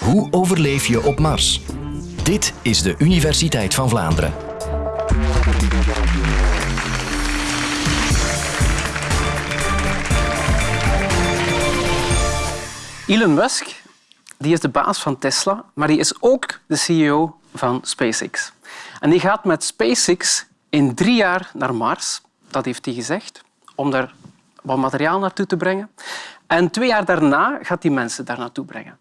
Hoe overleef je op Mars? Dit is de Universiteit van Vlaanderen. Elon Musk die is de baas van Tesla, maar die is ook de CEO van SpaceX. En die gaat met SpaceX in drie jaar naar Mars, dat heeft hij gezegd, om daar wat materiaal naartoe te brengen. En twee jaar daarna gaat hij mensen daar naartoe brengen.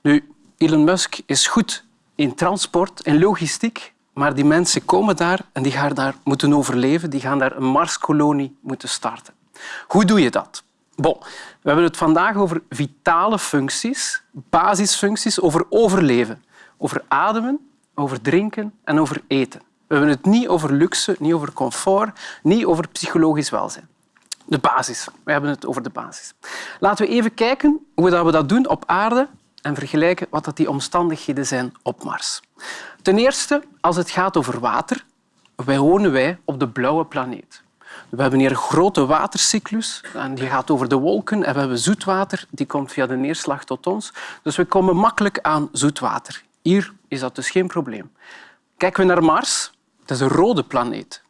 Nu, Elon Musk is goed in transport en logistiek, maar die mensen komen daar en die gaan daar moeten overleven. Die gaan daar een Marskolonie moeten starten. Hoe doe je dat? Bon, we hebben het vandaag over vitale functies, basisfuncties, over overleven, over ademen, over drinken en over eten. We hebben het niet over luxe, niet over comfort, niet over psychologisch welzijn. De basis. We hebben het over de basis. Laten we even kijken hoe we dat doen op aarde en vergelijken wat die omstandigheden zijn op Mars. Ten eerste, als het gaat over water, wij wonen wij op de blauwe planeet. We hebben hier een grote watercyclus en die gaat over de wolken en we hebben zoetwater, die komt via de neerslag tot ons. Dus we komen makkelijk aan zoetwater. Hier is dat dus geen probleem. Kijken we naar Mars, het is een rode planeet.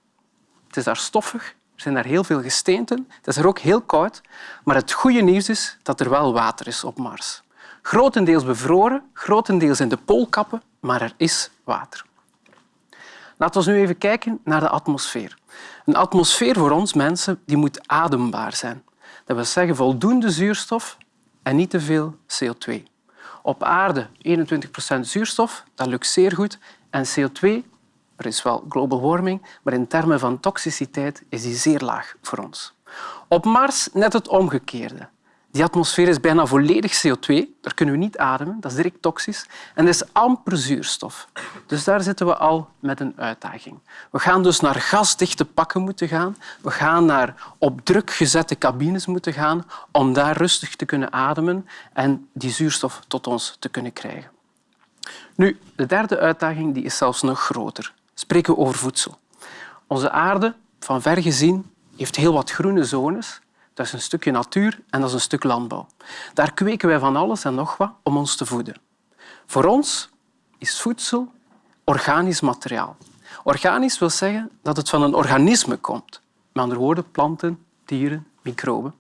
Het is daar stoffig, er zijn daar heel veel gesteenten, het is er ook heel koud. Maar het goede nieuws is dat er wel water is op Mars. Grotendeels bevroren, grotendeels in de poolkappen, maar er is water. Laten we nu even kijken naar de atmosfeer. Een atmosfeer voor ons mensen die moet adembaar zijn. Dat wil zeggen voldoende zuurstof en niet te veel CO2. Op aarde 21% zuurstof, dat lukt zeer goed. En CO2, er is wel global warming, maar in termen van toxiciteit is die zeer laag voor ons. Op Mars net het omgekeerde. Die atmosfeer is bijna volledig CO2. Daar kunnen we niet ademen, dat is direct toxisch. En er is amper zuurstof. Dus daar zitten we al met een uitdaging. We gaan dus naar gasdichte pakken moeten gaan. We gaan naar op druk gezette cabines moeten gaan om daar rustig te kunnen ademen en die zuurstof tot ons te kunnen krijgen. Nu, de derde uitdaging die is zelfs nog groter. Spreken we over voedsel. Onze aarde, van ver gezien, heeft heel wat groene zones dat is een stukje natuur en dat is een stuk landbouw. Daar kweken wij van alles en nog wat om ons te voeden. Voor ons is voedsel organisch materiaal. Organisch wil zeggen dat het van een organisme komt. Met andere woorden, planten, dieren, microben.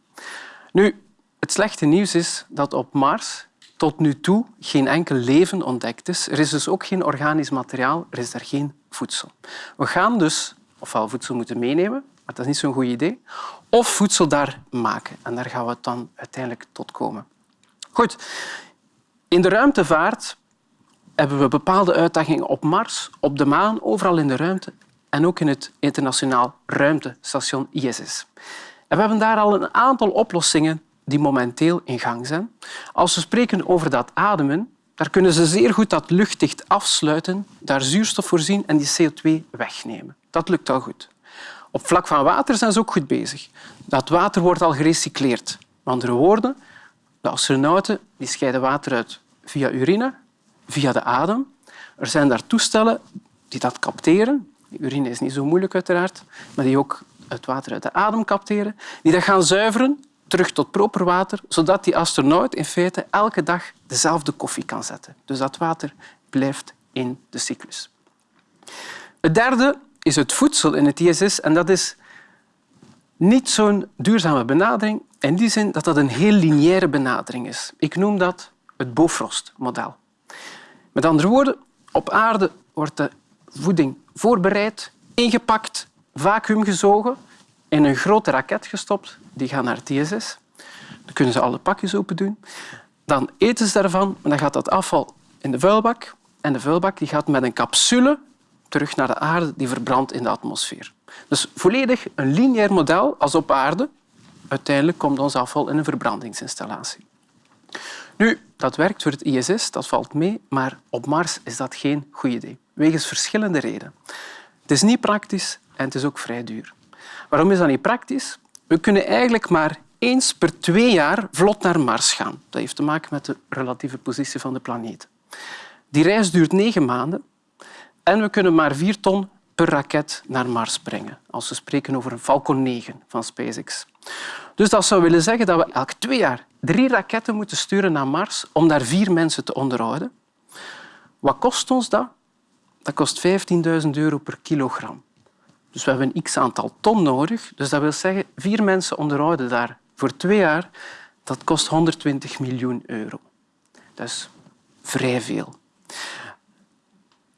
Nu, het slechte nieuws is dat op Mars tot nu toe geen enkel leven ontdekt is. Er is dus ook geen organisch materiaal, er is daar geen voedsel. We gaan dus ofwel voedsel moeten meenemen, dat is niet zo'n goed idee. Of voedsel daar maken. En daar gaan we dan uiteindelijk tot komen. Goed. In de ruimtevaart hebben we bepaalde uitdagingen op Mars, op de maan, overal in de ruimte en ook in het internationaal ruimtestation ISS. En we hebben daar al een aantal oplossingen die momenteel in gang zijn. Als we spreken over dat ademen, daar kunnen ze zeer goed dat luchtdicht afsluiten, daar zuurstof voorzien en die CO2 wegnemen. Dat lukt al goed. Op vlak van water zijn ze ook goed bezig. Dat water wordt al gerecycleerd. Met andere woorden, de astronauten die scheiden water uit via urine, via de adem. Er zijn daar toestellen die dat capteren. urine is niet zo moeilijk uiteraard, maar die ook het water uit de adem capteren. Die dat gaan zuiveren terug tot proper water, zodat die astronaut in feite elke dag dezelfde koffie kan zetten. Dus dat water blijft in de cyclus. Het derde is het voedsel in het ISS en dat is niet zo'n duurzame benadering in die zin dat dat een heel lineaire benadering is. Ik noem dat het Bofrost-model. Met andere woorden, op aarde wordt de voeding voorbereid, ingepakt, vacuümgezogen, in een grote raket gestopt. Die gaan naar het ISS. Dan kunnen ze alle pakjes open doen. Dan eten ze daarvan en dan gaat dat afval in de vuilbak. En de vuilbak die gaat met een capsule terug naar de aarde die verbrandt in de atmosfeer. Dus volledig een lineair model als op aarde. Uiteindelijk komt ons afval in een verbrandingsinstallatie. Nu, dat werkt voor het ISS, dat valt mee, maar op Mars is dat geen goed idee. Wegens verschillende redenen. Het is niet praktisch en het is ook vrij duur. Waarom is dat niet praktisch? We kunnen eigenlijk maar eens per twee jaar vlot naar Mars gaan. Dat heeft te maken met de relatieve positie van de planeet. Die reis duurt negen maanden en we kunnen maar vier ton per raket naar Mars brengen. Als we spreken over een Falcon 9 van SpaceX. Dus dat zou willen zeggen dat we elk twee jaar drie raketten moeten sturen naar Mars om daar vier mensen te onderhouden. Wat kost ons dat? Dat kost 15.000 euro per kilogram. Dus we hebben een x-aantal ton nodig. Dus dat wil zeggen, vier mensen onderhouden daar voor twee jaar. Dat kost 120 miljoen euro. Dat is vrij veel.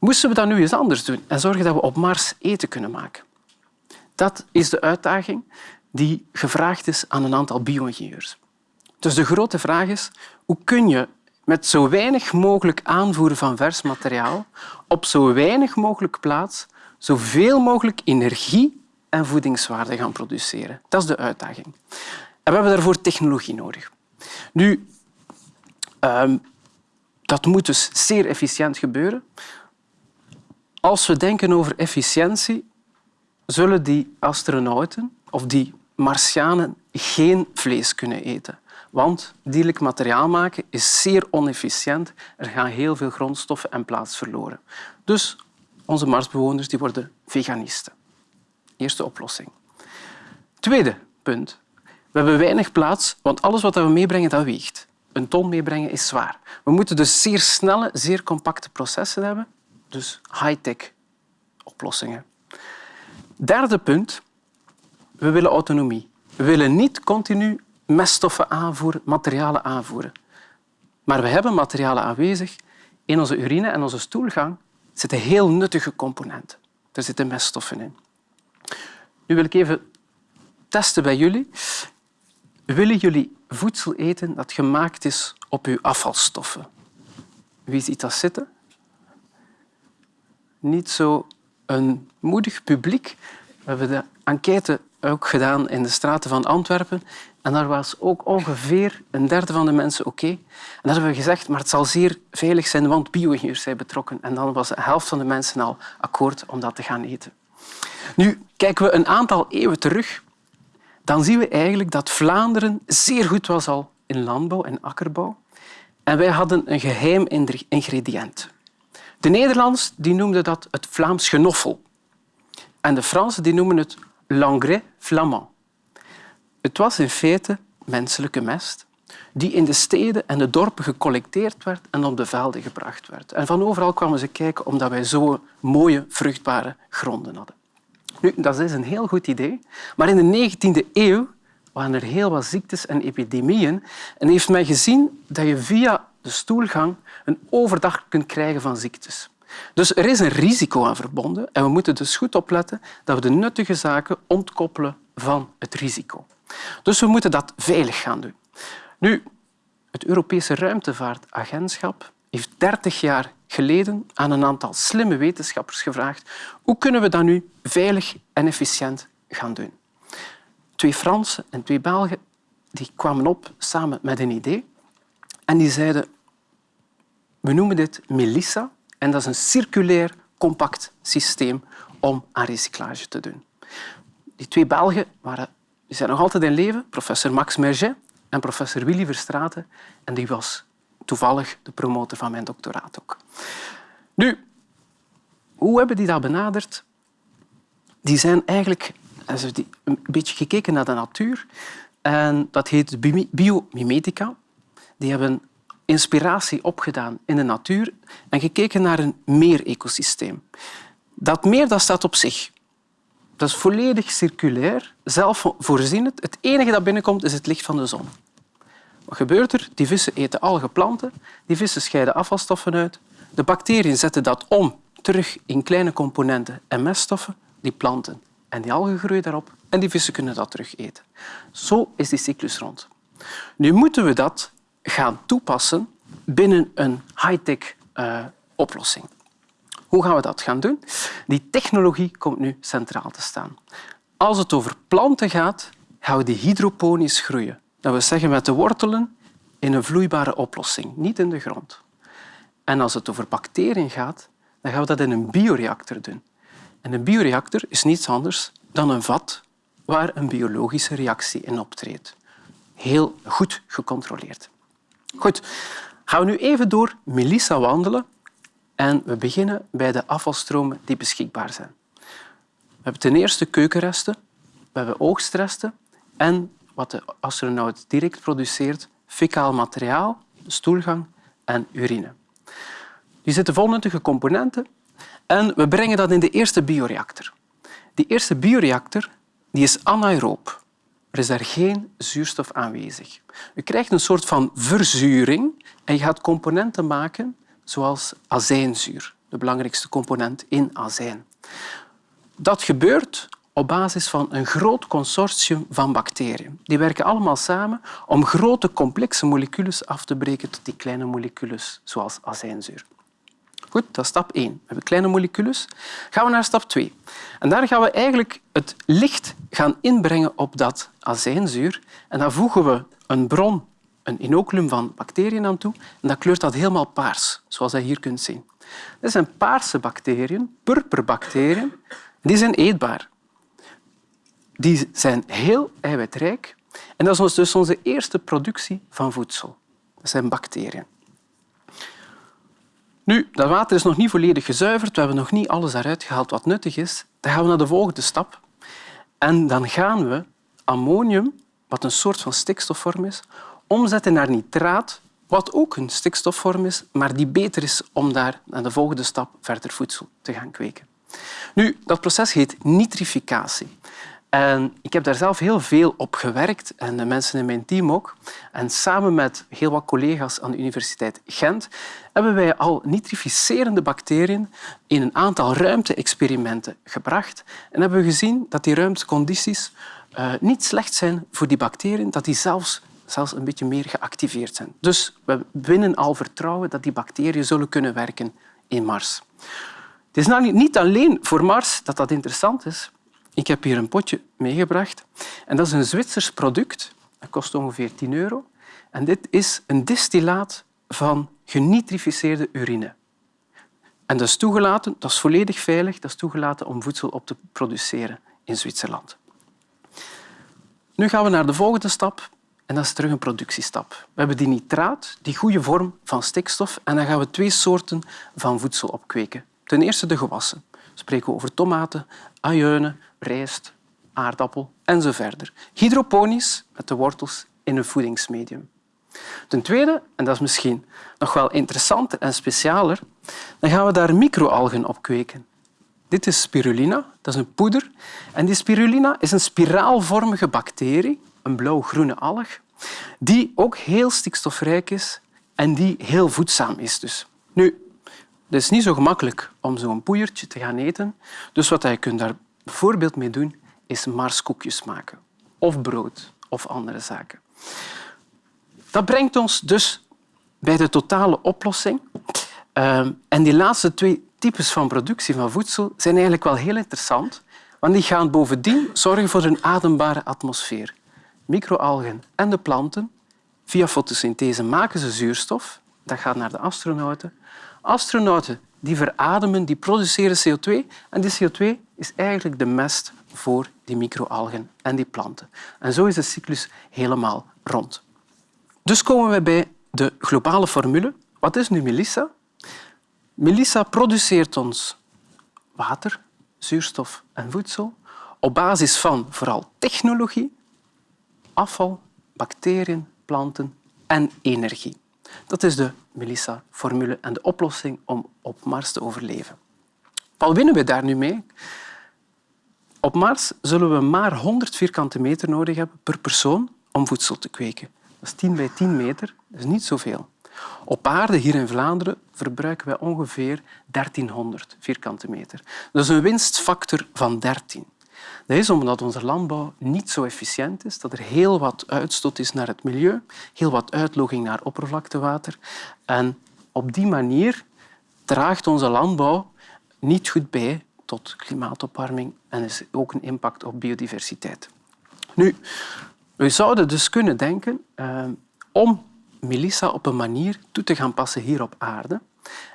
Moesten we dat nu eens anders doen en zorgen dat we op Mars eten kunnen maken? Dat is de uitdaging die gevraagd is aan een aantal bio-ingenieurs. Dus de grote vraag is, hoe kun je met zo weinig mogelijk aanvoeren van vers materiaal op zo weinig mogelijk plaats zoveel mogelijk energie en voedingswaarde gaan produceren? Dat is de uitdaging. En we hebben daarvoor technologie nodig. Nu, um, dat moet dus zeer efficiënt gebeuren. Als we denken over efficiëntie, zullen die astronauten of die Martianen geen vlees kunnen eten. Want dierlijk materiaal maken is zeer onefficiënt. Er gaan heel veel grondstoffen en plaats verloren. Dus onze Marsbewoners die worden veganisten. Eerste oplossing. Tweede punt. We hebben weinig plaats, want alles wat we meebrengen, dat weegt. Een ton meebrengen is zwaar. We moeten dus zeer snelle, zeer compacte processen hebben. Dus high-tech oplossingen. Derde punt. We willen autonomie. We willen niet continu meststoffen aanvoeren, materialen aanvoeren. Maar we hebben materialen aanwezig. In onze urine en onze stoelgang zitten heel nuttige componenten. Er zitten meststoffen in. Nu wil ik even testen bij jullie. Willen jullie voedsel eten dat gemaakt is op uw afvalstoffen? Wie ziet dat zitten? Niet zo een moedig publiek. We hebben de enquête ook gedaan in de straten van Antwerpen. En daar was ook ongeveer een derde van de mensen oké. En dan hebben we gezegd, maar het zal zeer veilig zijn, want bio-ingenieurs zijn betrokken. En dan was de helft van de mensen al akkoord om dat te gaan eten. Nu, kijken we een aantal eeuwen terug, dan zien we eigenlijk dat Vlaanderen zeer goed was al in landbouw en akkerbouw. En wij hadden een geheim ingrediënt. De Nederlanders die noemden dat het Vlaams genoffel. En de Fransen die noemen het l'engrais flamand. Het was in feite menselijke mest die in de steden en de dorpen gecollecteerd werd en op de velden gebracht werd. En van overal kwamen ze kijken omdat wij zo mooie, vruchtbare gronden hadden. Nu, dat is een heel goed idee, maar in de 19e eeuw waren er heel wat ziektes en epidemieën en heeft men gezien dat je via de stoelgang een overdag kunt krijgen van ziektes. Dus er is een risico aan verbonden en we moeten dus goed opletten dat we de nuttige zaken ontkoppelen van het risico. Dus we moeten dat veilig gaan doen. Nu, het Europese Ruimtevaartagentschap heeft 30 jaar geleden aan een aantal slimme wetenschappers gevraagd hoe kunnen we dat nu veilig en efficiënt gaan doen. Twee Fransen en twee Belgen die kwamen op samen met een idee en die zeiden we noemen dit Melissa en dat is een circulair compact systeem om aan recyclage te doen. Die twee Belgen waren, die zijn nog altijd in leven, professor Max Merget en professor Willy Verstraeten. En die was toevallig de promotor van mijn doctoraat ook. Nu, hoe hebben die dat benaderd? Die zijn eigenlijk een beetje gekeken naar de natuur. En dat heet biomimetica. Die hebben inspiratie opgedaan in de natuur en gekeken naar een meerecosysteem. Dat meer dat staat op zich. Dat is volledig circulair, zelfvoorzienend. Het enige dat binnenkomt is het licht van de zon. Wat gebeurt er? Die vissen eten algeplanten, die vissen scheiden afvalstoffen uit. De bacteriën zetten dat om terug in kleine componenten en meststoffen, die planten. En die algen groeien daarop en die vissen kunnen dat terug eten. Zo is die cyclus rond. Nu moeten we dat gaan toepassen binnen een high-tech uh, oplossing. Hoe gaan we dat gaan doen? Die technologie komt nu centraal te staan. Als het over planten gaat, gaan we die hydroponisch groeien. Dat wil zeggen met de wortelen in een vloeibare oplossing, niet in de grond. En als het over bacteriën gaat, dan gaan we dat in een bioreactor doen. En een bioreactor is niets anders dan een vat waar een biologische reactie in optreedt. Heel goed gecontroleerd. Goed, gaan we nu even door Melissa wandelen en we beginnen bij de afvalstromen die beschikbaar zijn. hebben ten eerste keukenresten, we hebben oogstresten en wat de astronaut direct produceert, fecaal materiaal, stoelgang en urine. Die zitten vol nuttige componenten en we brengen dat in de eerste bioreactor. Die eerste bioreactor die is anaeroob. Er is daar geen zuurstof aanwezig. Je krijgt een soort van verzuring en je gaat componenten maken zoals azijnzuur, de belangrijkste component in azijn. Dat gebeurt op basis van een groot consortium van bacteriën. Die werken allemaal samen om grote complexe moleculen af te breken tot die kleine moleculen, zoals azijnzuur. Goed, dat is stap 1. We hebben kleine moleculen. Gaan we naar stap 2. En daar gaan we eigenlijk het licht gaan inbrengen op dat azijnzuur. En dan voegen we een bron, een inoculum van bacteriën aan toe. En dat kleurt dat helemaal paars, zoals je hier kunt zien. Dit zijn paarse bacteriën, purperbacteriën. Die zijn eetbaar. Die zijn heel eiwitrijk. En dat is dus onze eerste productie van voedsel. Dat zijn bacteriën. Nu, dat water is nog niet volledig gezuiverd. We hebben nog niet alles eruit gehaald wat nuttig is. Dan gaan we naar de volgende stap. En dan gaan we ammonium, wat een soort van stikstofvorm is, omzetten naar nitraat, wat ook een stikstofvorm is, maar die beter is om daar naar de volgende stap verder voedsel te gaan kweken. Nu, dat proces heet nitrificatie. En ik heb daar zelf heel veel op gewerkt en de mensen in mijn team ook. En samen met heel wat collega's aan de Universiteit Gent hebben wij al nitrificerende bacteriën in een aantal ruimte-experimenten gebracht en hebben we gezien dat die ruimtecondities uh, niet slecht zijn voor die bacteriën, dat die zelfs, zelfs een beetje meer geactiveerd zijn. Dus we winnen al vertrouwen dat die bacteriën zullen kunnen werken in Mars. Het is nou niet alleen voor Mars dat dat interessant is, ik heb hier een potje meegebracht. En dat is een Zwitsers product. Dat kost ongeveer 10 euro. En dit is een distillaat van genitrificeerde urine. En dat is toegelaten, dat is volledig veilig, dat is toegelaten om voedsel op te produceren in Zwitserland. Nu gaan we naar de volgende stap en dat is terug een productiestap. We hebben die nitraat, die goede vorm van stikstof, en dan gaan we twee soorten van voedsel opkweken. Ten eerste de gewassen. We spreken over tomaten, ajuinen, rijst, aardappel en zo verder. Hydroponisch, met de wortels in een voedingsmedium. Ten tweede, en dat is misschien nog wel interessanter en specialer, dan gaan we daar microalgen op kweken. Dit is spirulina, dat is een poeder. En die spirulina is een spiraalvormige bacterie, een blauw-groene alg, die ook heel stikstofrijk is en die heel voedzaam is. Dus. Nu, het is niet zo gemakkelijk om zo'n poeiertje te gaan eten. Dus wat je kunt daar bijvoorbeeld mee doen, is marskoekjes maken. Of brood of andere zaken. Dat brengt ons dus bij de totale oplossing. Ehm, en die laatste twee types van productie van voedsel zijn eigenlijk wel heel interessant, want die gaan bovendien zorgen voor een adembare atmosfeer. Microalgen en de planten, via fotosynthese maken ze zuurstof. Dat gaat naar de astronauten. Astronauten die verademen, die produceren CO2 en die CO2 is eigenlijk de mest voor die microalgen en die planten. En zo is de cyclus helemaal rond. Dus komen we bij de globale formule. Wat is nu Melissa? Melissa produceert ons water, zuurstof en voedsel op basis van vooral technologie, afval, bacteriën, planten en energie. Dat is de Melissa-formule en de oplossing om op Mars te overleven. Wat winnen we daar nu mee? Op Mars zullen we maar 100 vierkante meter nodig hebben per persoon om voedsel te kweken. Dat is 10 bij 10 meter, is niet zoveel. Op aarde, hier in Vlaanderen, verbruiken wij ongeveer 1300 vierkante meter. Is een winstfactor van 13. Dat is omdat onze landbouw niet zo efficiënt is, dat er heel wat uitstoot is naar het milieu, heel wat uitloging naar oppervlaktewater. En op die manier draagt onze landbouw niet goed bij tot klimaatopwarming en is ook een impact op biodiversiteit. Nu, we zouden dus kunnen denken eh, om Melissa op een manier toe te gaan passen hier op aarde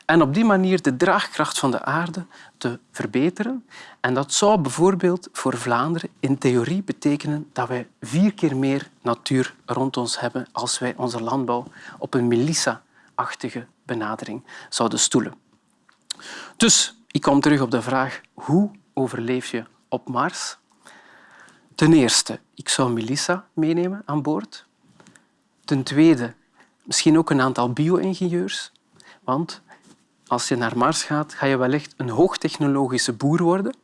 en op die manier de draagkracht van de aarde te verbeteren. En dat zou bijvoorbeeld voor Vlaanderen in theorie betekenen dat wij vier keer meer natuur rond ons hebben als wij onze landbouw op een Melissa-achtige benadering zouden stoelen. Dus ik kom terug op de vraag hoe overleef je op Mars? Ten eerste, ik zou Melissa meenemen aan boord. Ten tweede, misschien ook een aantal bio-ingenieurs. Want als je naar Mars gaat, ga je wellicht een hoogtechnologische boer worden.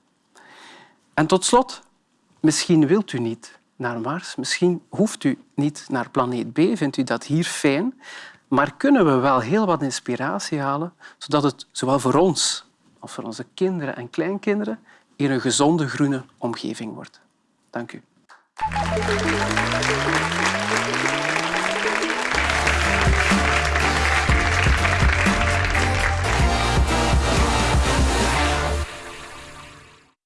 En tot slot, misschien wilt u niet naar Mars, misschien hoeft u niet naar planeet B, vindt u dat hier fijn, maar kunnen we wel heel wat inspiratie halen, zodat het zowel voor ons als voor onze kinderen en kleinkinderen hier een gezonde groene omgeving wordt. Dank u.